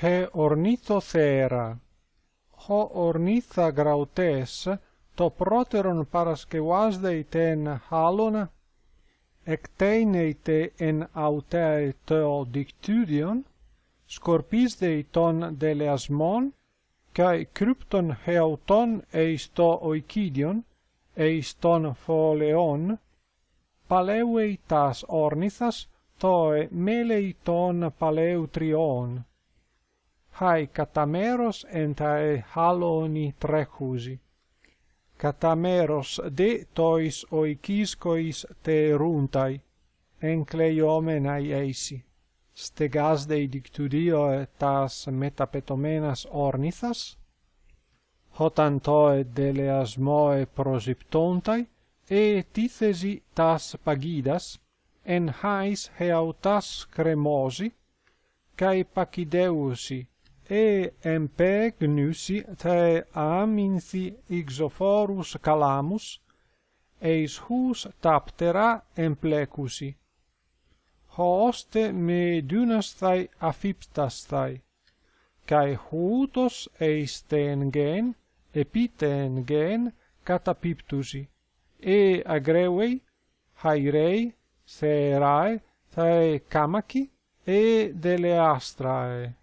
he ornithothera. Ho ornitha grautes, το πρώτερον παρασκευάσδει τέν χάλων, εκτείνεται εν αυταί τεο δικτύδιον, σκορπίσδει τον δελεασμόν, καί κρύπτον χεωτόν εις το οικίδιον, εις τον φόλεόν, παλεύει τας ορνήθας, τοε μέλεϊ τον παλεύτριόν. hai catameros entae haloni trechusi. Catameros de tois oikiscois te runtai, encleiomenai eisi. stegas Stegasdei dictudio tas metapetomenas ornithas, hotan hotantoe deleasmoe prosiptontai, e tithesi tas pagidas, en hais heautas cremosi, cae pacideusi εμπέγνουσι τε άμυνθι ηξοφόρους καλάμους, εις χούς ταπτερά εμπλέκουσι. Χώστε με δύνασθαι αφύπτασθαι, καί χούτος εις τέν γέν, επί τέν καταπίπτουσι. Ε αγρέουει, χαϊρέι, θεράε, θεε κάμακι, ε δελεάστραε.